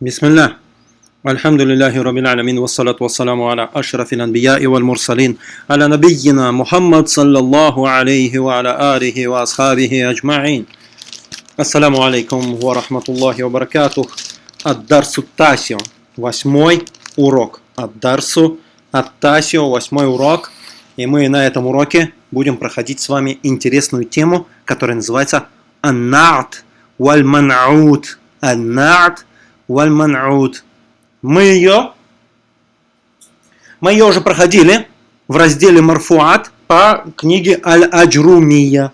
بسم الله الحمد لله رب العالمين والصلاة والسلام على أشرف الأنبياء والمرسلين على نبينا محمد صلى الله عليه وعلى آله وأصحابه أجمعين السلام عليكم ورحمة الله وبركاته الدرس التاسع восьмой урок الدرس التاسع восьмой урок и мы на этом уроке будем проходить с вами интересную тему, которая называется «Аннат валь ман'ут». «Аннат валь ман'ут». Мы ее, мы ее уже проходили в разделе Марфуат по книге Аль-Аджрумия.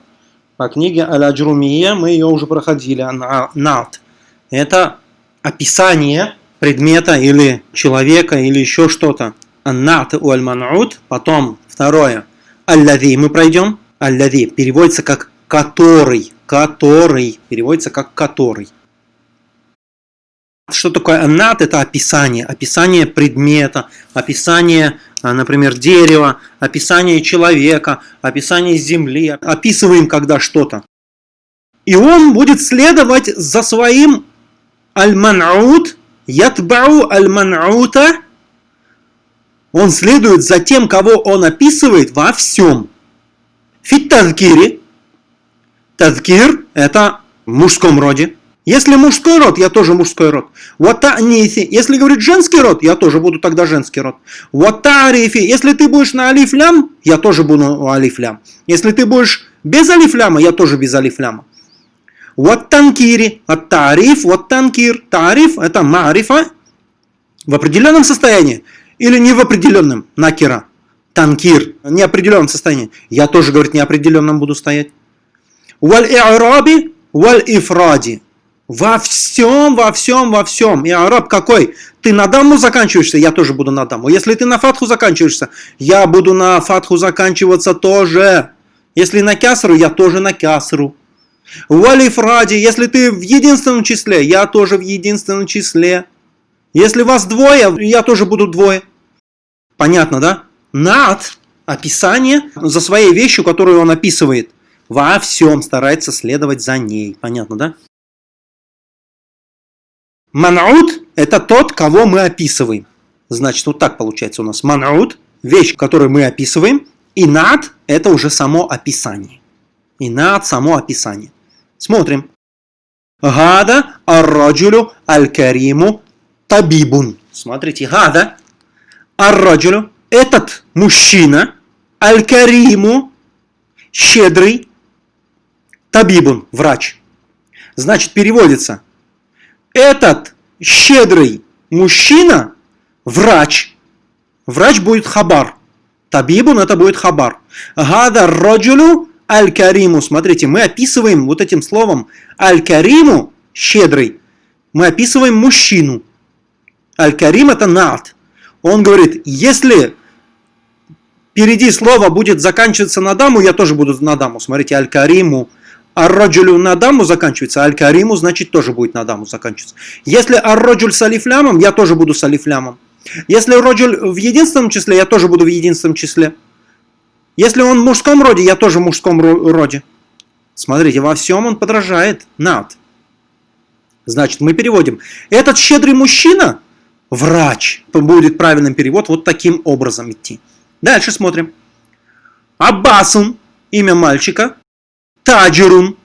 По книге Аль-Аджрумия мы ее уже проходили. «Аннат». Это описание предмета или человека или еще что-то. «Аннат валь ман'ут». Потом Второе. Аллави мы пройдем. Аллави переводится как который. Который. Переводится как который. Что такое аннат? Это описание. Описание предмета, описание, а, например, дерева, описание человека, описание земли. Описываем когда что-то. И он будет следовать за своим аль-ман'ут, ятбау аль-ман'ута, он следует за тем, кого он описывает во всем. Фит тазкири. Тазкир – это в мужском роде. Если мужской род, я тоже мужской род. Вата'нифи. Если говорит женский род, я тоже буду тогда женский род. Ватарифи. Если ты будешь на алиф-лям, я тоже буду алиф-лям. Если ты будешь без алиф-ляма, я тоже без алиф-ляма. Ваттанкири. Ат-тариф, ваттанкир. Тариф – это марифа в определенном состоянии. Или не в определенном, накера, танкир, неопределенном состоянии. Я тоже, говорит, неопределенном буду стоять. Валь и'раби, валь ифради. Во всем, во всем, во всем. И араб какой? Ты на даму заканчиваешься, я тоже буду на даму. Если ты на фатху заканчиваешься, я буду на фатху заканчиваться тоже. Если на кясру, я тоже на кясру. Валифради, если ты в единственном числе, я тоже в единственном числе. Если вас двое, я тоже буду двое. Понятно, да? Над описание за своей вещью, которую он описывает, во всем старается следовать за ней. Понятно, да? Манаут – это тот, кого мы описываем. Значит, вот так получается у нас. Манаут – вещь, которую мы описываем. И над – это уже само описание. И над – само описание. Смотрим. Гада ар-раджулю аль-кариму табибун. Смотрите, гада, арраджулю, этот мужчина, аль-кариму, щедрый, табибун, врач. Значит, переводится, этот щедрый мужчина, врач. Врач будет хабар. Табибун это будет хабар. Гада раджулю аль-кариму. Смотрите, мы описываем вот этим словом аль-кариму, щедрый, мы описываем мужчину. Аль-Карим это над. Он говорит, если впереди слово будет заканчиваться на даму, я тоже буду на даму. Смотрите, Аль-Кариму. Ар-Раджулю на даму заканчивается, Аль-Кариму значит тоже будет на даму заканчиваться. Если Ар-Раджуль с алифлямом, я тоже буду с алифлямом. Если Раджуль в единственном числе, я тоже буду в единственном числе. Если он в мужском роде, я тоже в мужском роде. Смотрите, во всем он подражает над. Значит, мы переводим. Этот щедрый мужчина врач. Будет правильным перевод вот таким образом идти. Дальше смотрим. Аббасун, имя мальчика. Таджирун,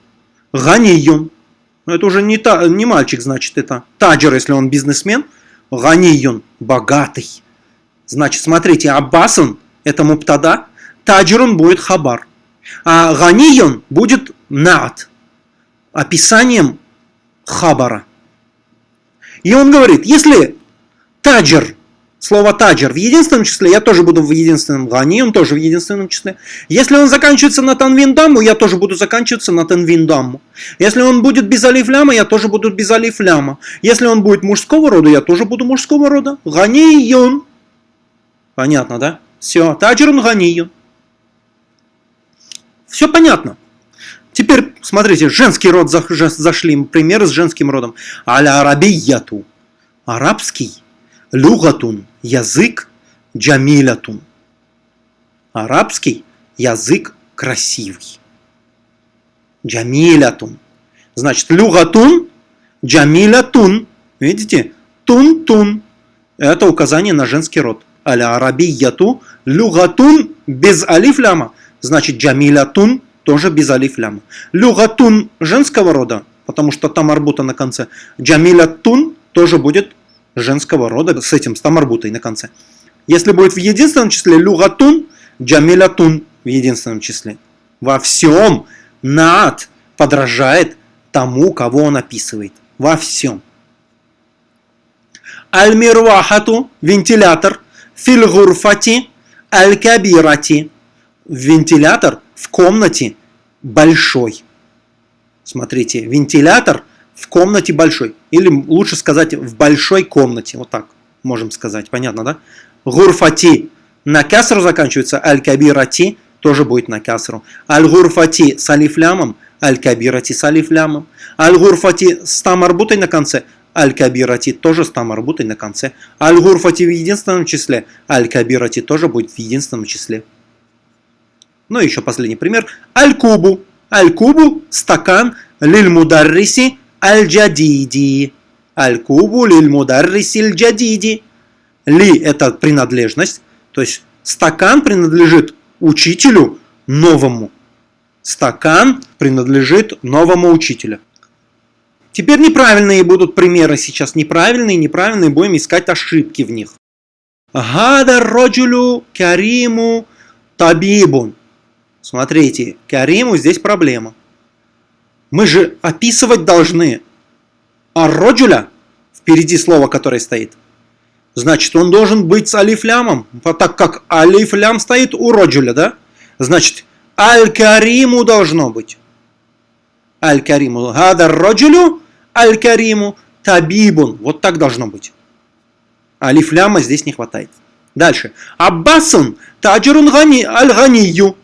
Ганиюн. Это уже не, та, не мальчик, значит, это таджир, если он бизнесмен. Ганиюн, богатый. Значит, смотрите, Аббасун, это муптада. Таджирун будет хабар. А Ганиюн будет над. Описанием хабара. И он говорит, если Таджер. Слово таджер в единственном числе, я тоже буду в единственном гани, он тоже в единственном числе. Если он заканчивается на танвиндаму, я тоже буду заканчиваться на танвиндаму. Если он будет без алифляма, я тоже буду без алифляма. Если он будет мужского рода, я тоже буду мужского рода. Ганийон. Понятно, да? Все, таджерун ганийон. Все понятно. Теперь, смотрите, женский род зашли, примеры с женским родом. Аля арабияту. Арабский Люгатун – язык, джамилятун. Арабский язык красивый. Джамилятун. Значит, люгатун, джамилятун. Видите? тун-тун. Это указание на женский род. Аля арабияту люгатун без алиф ляма. Значит, джамилятун тоже без алиф ляма. Люгатун женского рода, потому что там арбута на конце. Джамилятун тоже будет женского рода с этим, с тамарбутой на конце. Если будет в единственном числе люгатун, джамилятун в единственном числе. Во всем над подражает тому, кого он описывает. Во всем. Аль-мирвахату – вентилятор. Фильгурфати – аль-кабирати – вентилятор в комнате большой. Смотрите, вентилятор в комнате большой. Или лучше сказать, в большой комнате. Вот так можем сказать. Понятно, да? Гурфати на касру заканчивается. Аль-кабирати тоже будет на касру. Аль-гурфати с алифлямом. Аль-кабирати с алифлямом. Аль-гурфати с тамарбутой на конце. Аль-кабирати тоже с тамарбутой на конце. Аль-гурфати в единственном числе. Аль-кабирати тоже будет в единственном числе. Ну и еще последний пример. Аль-кубу. Аль-кубу – стакан. Лиль-мударриси аль-джадиди. Аль-кубу лиль-мударриси аль-джадиди. Ли – это принадлежность. То есть стакан принадлежит учителю новому. Стакан принадлежит новому учителю. Теперь неправильные будут примеры сейчас. Неправильные, неправильные. Будем искать ошибки в них. Гада роджулю кариму табибун. Смотрите, кариму здесь проблема. Мы же описывать должны. А роджуля, впереди слова, которое стоит, значит, он должен быть с алифлямом. Так как алифлям стоит у роджуля, да? Значит, аль-кариму должно быть. Аль-кариму. Гада роджулю аль-кариму табибун. Вот так должно быть. Алифляма здесь не хватает. Дальше. Аббасун таджирун гани аль-ганию.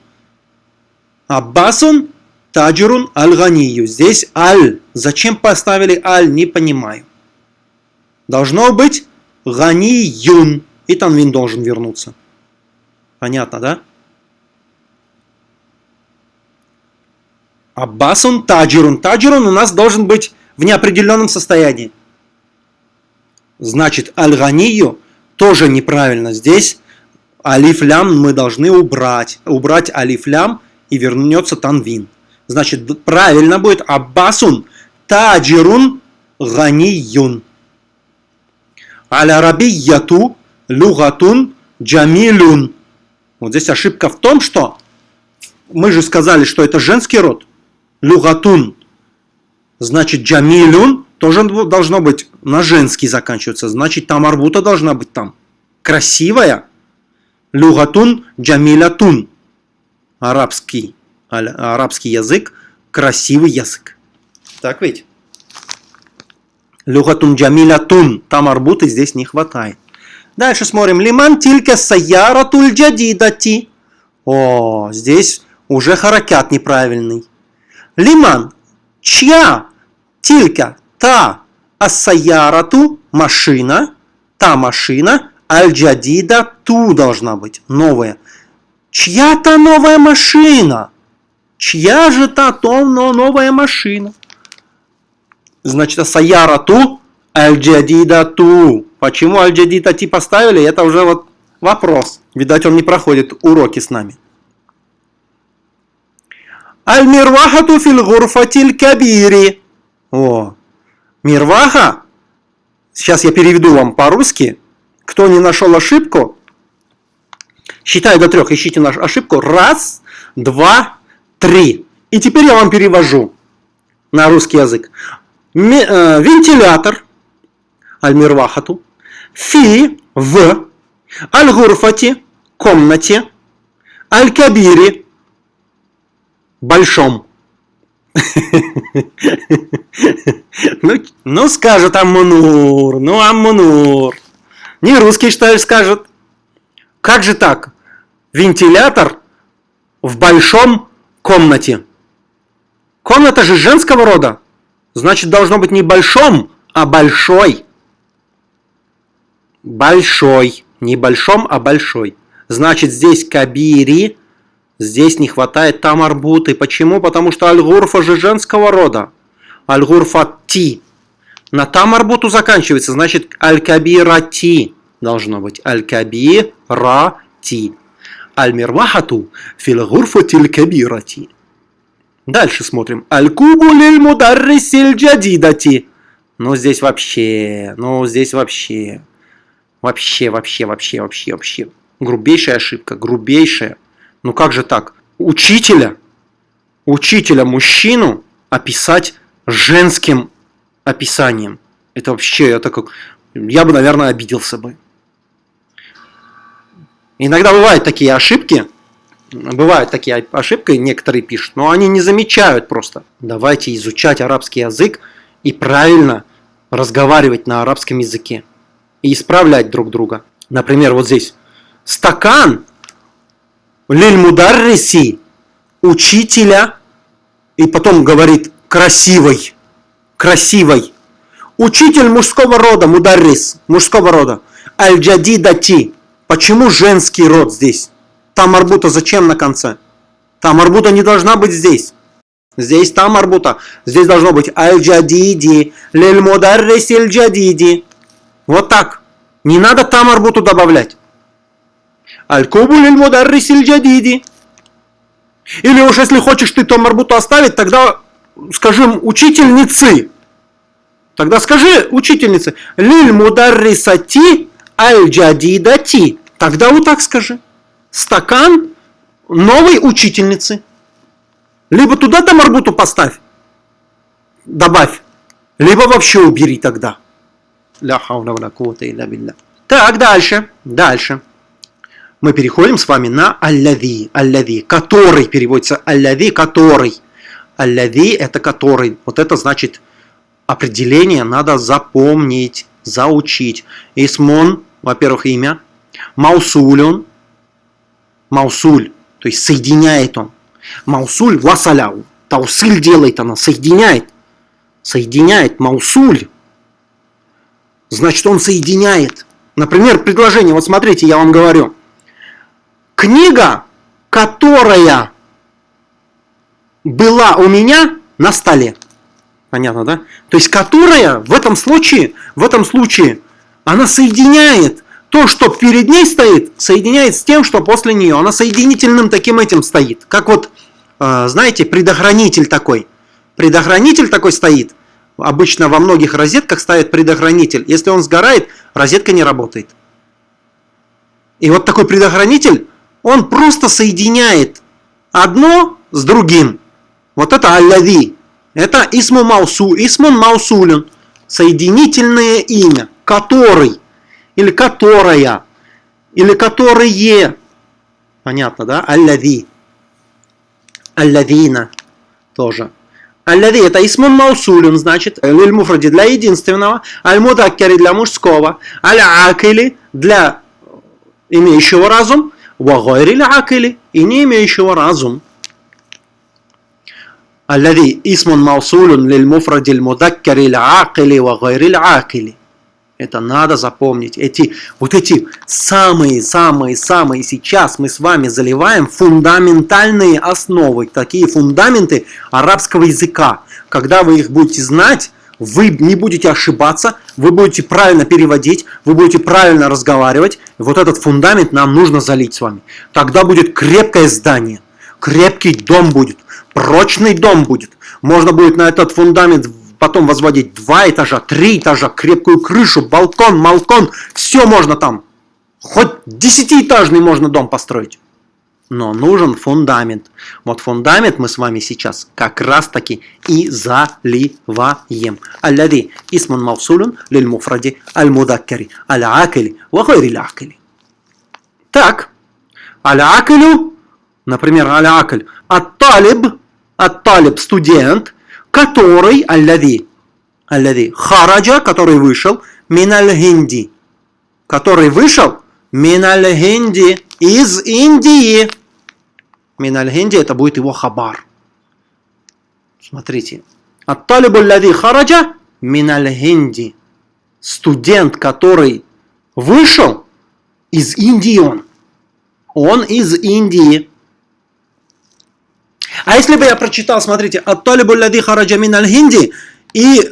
Аббасун таджирун аль-ганию. Здесь аль. Зачем поставили аль, не понимаю. Должно быть ганиюн. И танвин должен вернуться. Понятно, да? Аббасун таджирун. Таджирун у нас должен быть в неопределенном состоянии. Значит, аль-ганию тоже неправильно. Здесь алиф-лям мы должны убрать. Убрать алиф-лям и вернется танвин. Значит, правильно будет аббасун таджирун ганиюн. Аль-арабияту люгатун джамилюн. Вот здесь ошибка в том, что мы же сказали, что это женский род. Люгатун Значит, джамилюн тоже должно быть на женский заканчиваться. Значит, там арбута должна быть там. Красивая. Люгатун джамилятун. Арабский, арабский язык. Красивый язык. Так ведь? Люгатун джамилятун. Там арбуты здесь не хватает. Дальше смотрим. Лиман тилька саяратуль джадидати. О, здесь уже харакят неправильный. Лиман. Чья? Тилька та ассаярату машина, та машина, аль-джадида ту должна быть, новая. Чья-то новая машина. Чья же та то но новая машина? Значит, ассаярату аль-джадида ту. Почему аль-джадида ти поставили, это уже вот вопрос. Видать, он не проходит уроки с нами. Аль-мирвахату фил гурфатиль кабири. О, Мирваха. Сейчас я переведу вам по-русски. Кто не нашел ошибку, считаю до трех, ищите нашу ошибку. Раз, два, три. И теперь я вам перевожу на русский язык. Э, вентилятор, аль-мирвахату, фи, в, аль-гурфати, комнате, аль-кабири, большом. ну, ну, скажет Аммунур, ну, Аммунур. Не русский, что ли, скажет. Как же так? Вентилятор в большом комнате. Комната же женского рода. Значит, должно быть не большом, а большой. Большой. Не большом, а большой. Значит, здесь кабири Здесь не хватает там арбуты. Почему? Потому что аль-гурфа же женского рода. Аль-гурфа ти. На там арбуту заканчивается, значит аль-кабирати должно быть. Аль-кабирати. Аль-мирвахату фил кабирати. Дальше смотрим. Аль-кубу лиль мударрисиль джадидати. Ну, здесь вообще, ну, здесь вообще, вообще, вообще, вообще, вообще, вообще. Грубейшая ошибка, грубейшая. Ну, как же так? Учителя, учителя мужчину описать женским описанием. Это вообще, это как... Я бы, наверное, обиделся бы. Иногда бывают такие ошибки, бывают такие ошибки, некоторые пишут, но они не замечают просто. Давайте изучать арабский язык и правильно разговаривать на арабском языке. И исправлять друг друга. Например, вот здесь. Стакан лиль мударриси учителя и потом говорит красивый, красивый. Учитель мужского рода, мударрис, мужского рода. Аль-джадидати, Почему женский род здесь? Там арбута зачем на конце? Там арбута не должна быть здесь. Здесь там арбута. Здесь должно быть аль-джадиди, лель-мударрис аль-джадиди. Вот так. Не надо там арбуту добавлять. Аль-кубу лель-мударрис аль-джадиди. Или уж если хочешь ты там арбуту оставить, тогда скажем учительницы. Тогда скажи учительнице. Лиль мударрисати аль-джадидати. Тогда вот так скажи. Стакан новой учительницы. Либо туда там арбуту поставь, добавь, либо вообще убери тогда. Так, дальше, дальше. Мы переходим с вами на аллави, аллави, который переводится аллави, который. Аллави это который. Вот это значит определение надо запомнить, заучить. Исмон во-первых, имя. Маусулюн. Маусуль, то есть соединяет он. Маусуль васаляу. Таусыль делает она, соединяет. Соединяет маусуль. Значит, он соединяет. Например, предложение, вот смотрите, я вам говорю. Книга, которая была у меня на столе. Понятно, да? То есть, которая в этом случае, в этом случае она соединяет то, что перед ней стоит, соединяет с тем, что после нее. Она соединительным таким этим стоит. Как вот, э, знаете, предохранитель такой. Предохранитель такой стоит. Обычно во многих розетках ставят предохранитель. Если он сгорает, розетка не работает. И вот такой предохранитель, он просто соединяет одно с другим. Вот это аллави. Это исму маусу, исмун маусулюн. Соединительное имя который, или которая, или которые. Понятно, да? Аллави. Аллавина тоже. Аллави это исмун маусулюн, значит, лиль муфради для единственного, аль мудаккари для мужского, аль акили для имеющего разум, вагойри акили и не имеющего разум. الذي اسم موصول للمفرد المذكر العاقل وغير العاقل это надо запомнить. Эти, вот эти самые-самые-самые сейчас мы с вами заливаем фундаментальные основы, такие фундаменты арабского языка. Когда вы их будете знать, вы не будете ошибаться, вы будете правильно переводить, вы будете правильно разговаривать. вот этот фундамент нам нужно залить с вами. Тогда будет крепкое здание, крепкий дом будет, прочный дом будет. Можно будет на этот фундамент потом возводить два этажа, три этажа, крепкую крышу, балкон, малкон, все можно там. Хоть десятиэтажный можно дом построить. Но нужен фундамент. Вот фундамент мы с вами сейчас как раз таки и заливаем. Аллади исман мавсулун лиль муфради аль мудаккари аль акили ва гайри акили. Так, аль акилю, например, аль акль, ат-талиб, ат-талиб студент – который, аллади, аллади, хараджа, который вышел, миналь хинди, который вышел, миналь хинди, из Индии. Миналь хинди, это будет его хабар. Смотрите. Ат-талибу аллади хараджа, миналь хинди. Студент, который вышел, из Индии он. Он из Индии. А если бы я прочитал, смотрите, «Ат-талибу лади хараджа мин аль-хинди» и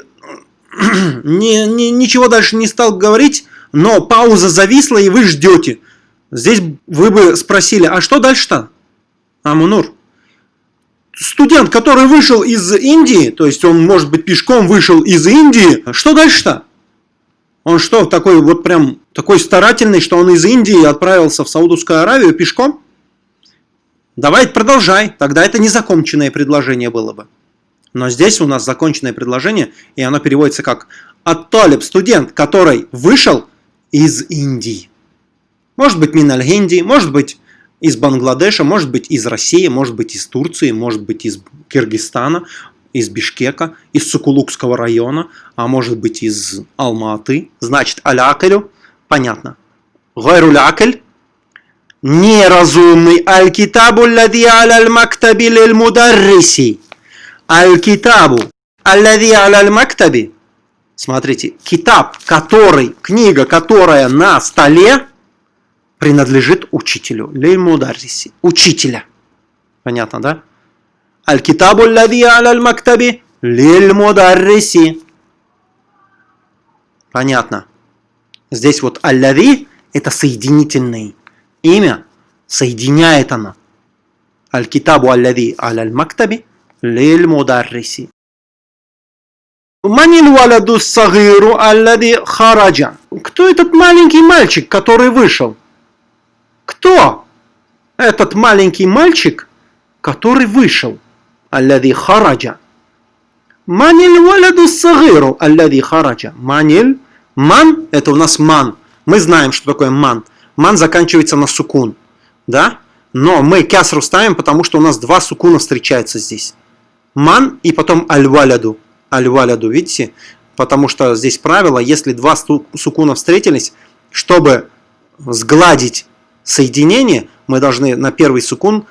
ни, ни, ничего дальше не стал говорить, но пауза зависла, и вы ждете. Здесь вы бы спросили, а что дальше-то? Амунур. Студент, который вышел из Индии, то есть он, может быть, пешком вышел из Индии, что дальше-то? Он что, такой вот прям такой старательный, что он из Индии отправился в Саудовскую Аравию пешком? Давай продолжай, тогда это незаконченное предложение было бы. Но здесь у нас законченное предложение, и оно переводится как «Ат-Талиб» – студент, который вышел из Индии. Может быть, Миналь Индии, может быть, из Бангладеша, может быть, из России, может быть, из Турции, может быть, из Киргизстана, из Бишкека, из Сукулукского района, а может быть, из Алматы. Значит, алякалю, понятно. Гайруль акаль, неразумный аль-китабу лади аль-мактаби лиль-мударриси. Аль-китабу аллади аль-мактаби. Смотрите, китаб, который, книга, которая на столе, принадлежит учителю. Леймударриси. Учителя. Понятно, да? Аль-китабу лади аль-мактаби лиль-мударриси. Понятно. Здесь вот аль-лади это соединительное имя. Соединяет оно. Аль-китабу аль-лади аль-мактаби лиль-мударриси. Манил валаду сагиру аллади хараджа. Кто этот маленький мальчик, который вышел? Кто? Этот маленький мальчик, который вышел. Аллади хараджа. Манил валаду сагиру аллади хараджа. Манил. Ман – это у нас ман. Мы знаем, что такое ман. Ман заканчивается на сукун. Да? Но мы кясру ставим, потому что у нас два сукуна встречаются здесь. Ман и потом аль-валяду аль-валяду, видите? Потому что здесь правило, если два сукуна встретились, чтобы сгладить соединение, мы должны на первый сукун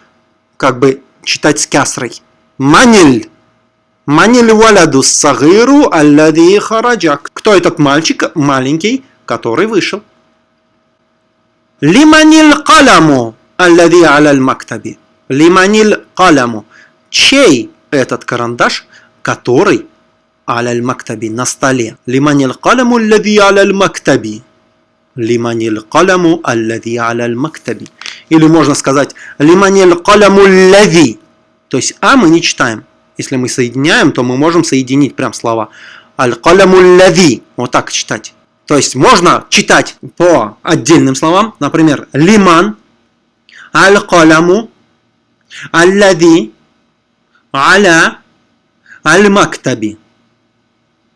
как бы читать с кясрой. Маниль. Маниль валяду сагиру аллади хараджак. Кто этот мальчик? Маленький, который вышел. Лиманиль каламу аллади аляль мактаби. Лиманиль каламу. Чей этот карандаш, который аляль мактаби на столе. Лиманил каламу аллади аляль мактаби. Лиманил каламу аллади аляль мактаби. Или можно сказать лиманил каламу аллади. То есть а мы не читаем. Если мы соединяем, то мы можем соединить прям слова. Аль-каламу аллади. Вот так читать. То есть можно читать по отдельным словам. Например, лиман, аль-каламу, аллади, аля, аль-мактаби.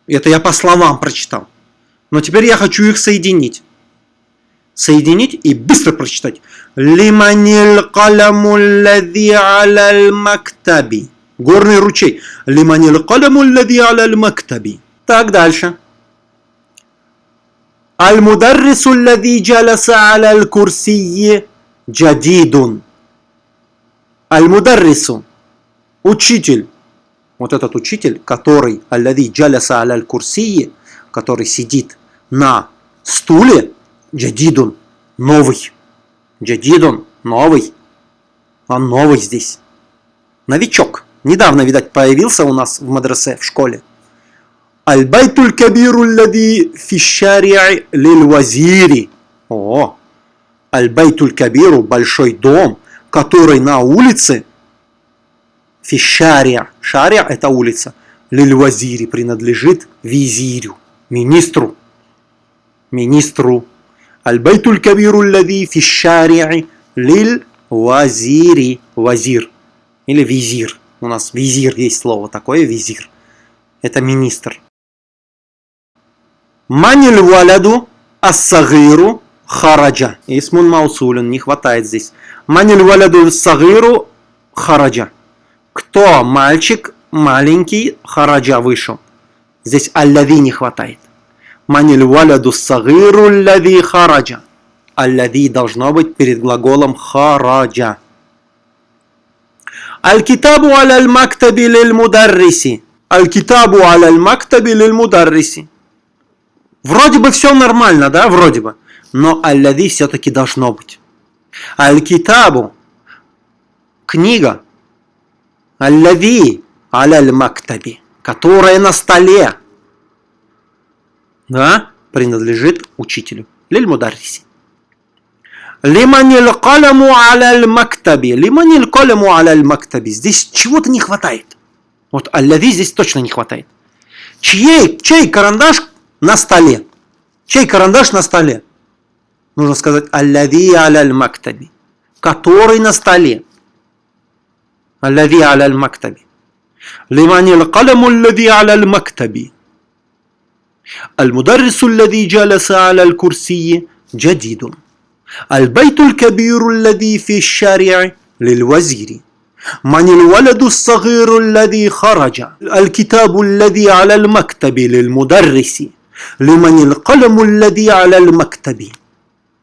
Это я по словам прочитал. Но теперь я хочу их соединить. Соединить и быстро прочитать. Лиманил каламу лади аляль мактаби. Горный ручей. Лиманил каламу лади аляль мактаби. Так, дальше. Аль-мударрису лади джаласа аляль курсии джадидун. Аль-мударрису. Учитель вот этот учитель, который аллади джаляса аляль курсии, который сидит на стуле, джадидун, новый. Джадидун, новый. Он новый здесь. Новичок. Недавно, видать, появился у нас в мадресе, в школе. Аль-байтуль кабиру лади фишари'и лиль-вазири. О, Аль-байтуль кабиру, большой дом, который на улице Фишария. Шария – это улица. Лиль-Вазири принадлежит визирю, министру. Министру. Аль-Байтуль Кабиру лади фишарии лиль-Вазири. Вазир. Или визир. У нас визир есть слово такое, визир. Это министр. Маниль валяду ассагиру хараджа. Исмун маусулин, не хватает здесь. Маниль валяду ассагиру хараджа. Кто мальчик маленький хараджа вышел? Здесь аллади не хватает. Маниль валяду сагиру лади хараджа. Аллади должно быть перед глаголом хараджа. Аль-китабу аль мактаби лиль мударриси. Аль-китабу аль мактаби лиль мударриси. Вроде бы все нормально, да, вроде бы. Но аллади все-таки должно быть. Аль-китабу. Книга Аллави аляль мактаби, которая на столе. да, принадлежит учителю. Лиль мударриси. Лиманил каляму аляль мактаби. Лиманил каляму аляль мактаби. Здесь чего-то не хватает. Вот аллави здесь точно не хватает. Чьей, чей карандаш на столе? Чей карандаш на столе? Нужно сказать аллави аляль мактаби. Который на столе. Аллави аляль мактаби. Лиманил каляму аллави аляль мактаби. المدرس الذي جلس على الكرسي جديد البيت الكبير الذي في الشارع للوزير من الولد الصغير الذي خرج الكتاب الذي على المكتب للمدرس Лиманил калему лади аляль мактаби.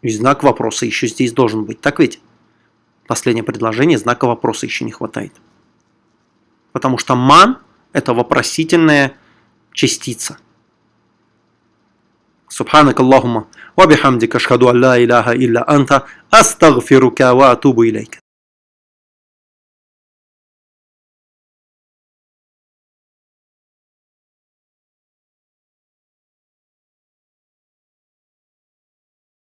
И знак вопроса еще здесь должен быть. Так ведь? Последнее предложение, знака вопроса еще не хватает. Потому что ман – это вопросительная частица. Субханак Аллахума. Вабихамдика шхаду алла илляха илля анта. Астагфирука ва атубу илейка.